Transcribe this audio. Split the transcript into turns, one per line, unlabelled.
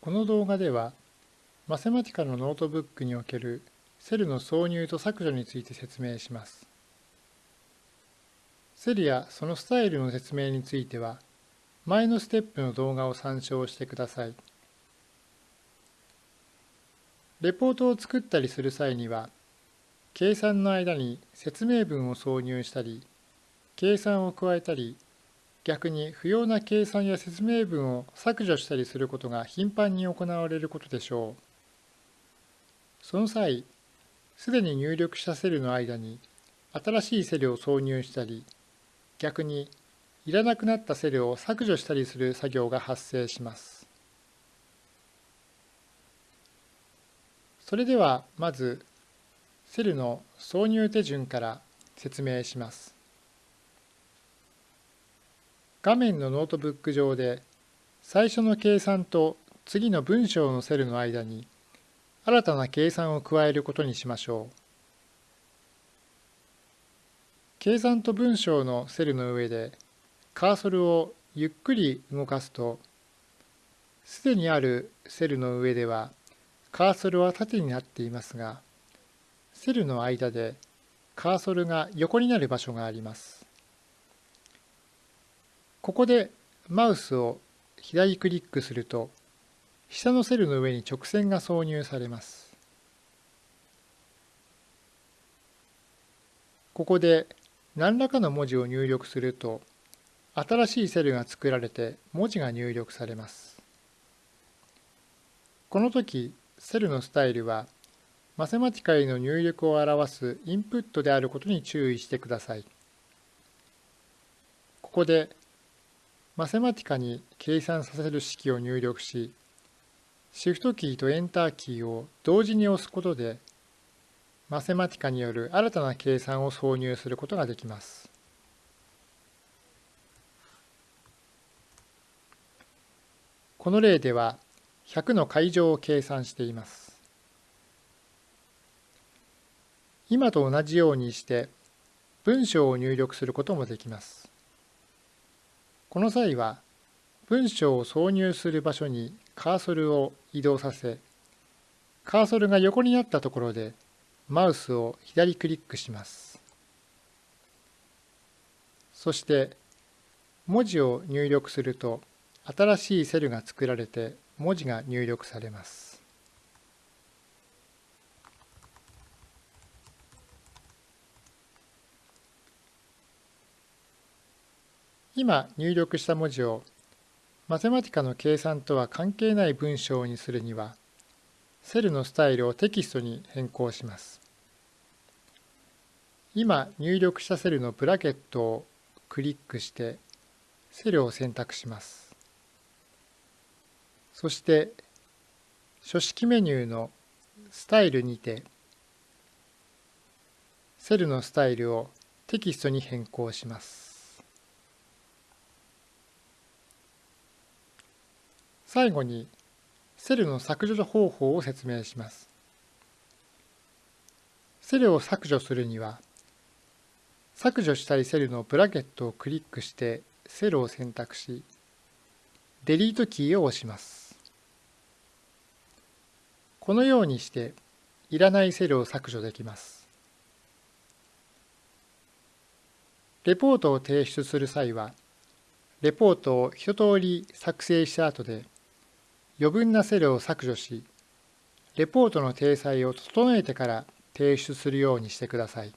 この動画では、 Mathematica のノートブックにおけるセルの挿入と削除について説明します。セルやそのスタイルの説明については、前のステップの動画を参照してください。レポートを作ったりする際には、計算の間に説明文を挿入したり、計算を加えたり、逆に不要な計算や説明文を削除したりすることが頻繁に行われることでしょう。その際、すでに入力したセルの間に新しいセルを挿入したり、逆にいらなくなったセルを削除したりする作業が発生します。それではまずセルの挿入手順から説明します。画面のノートブック上で最初の計算と次の文章のセルの間に新たな計算を加えることにしましょう。計算と文章のセルの上でカーソルをゆっくり動かすとすでにあるセルの上ではカーソルは縦になっていますがセルの間でカーソルが横になる場所があります。ここでマウスを左クリックすると下のセルの上に直線が挿入されます。ここで何らかの文字を入力すると新しいセルが作られて文字が入力されます。この時セルのスタイルはマセマティカへの入力を表すインプットであることに注意してください。ここでマセマティカに計算させる式を入力し、シフトキーとエンターキーを同時に押すことで、マセマティカによる新たな計算を挿入することができます。この例では100の階乗を計算しています。今と同じようにして文章を入力することもできます。この際は文章を挿入する場所にカーソルを移動させカーソルが横になったところでマウスを左クリックします。そして文字を入力すると新しいセルが作られて文字が入力されます。今入力した文字をマテマティカの計算とは関係ない文章にするにはセルのスタイルをテキストに変更します。今入力したセルのブラケットをクリックしてセルを選択します。そして書式メニューのスタイルにてセルのスタイルをテキストに変更します。最後にセルの削除方法を説明します。セルを削除するには削除したいセルのブラケットをクリックしてセルを選択しデリートキーを押します。このようにしていらないセルを削除できます。レポートを提出する際はレポートを一通り作成した後で余分なセルを削除し、レポートの体裁を整えてから提出するようにしてください。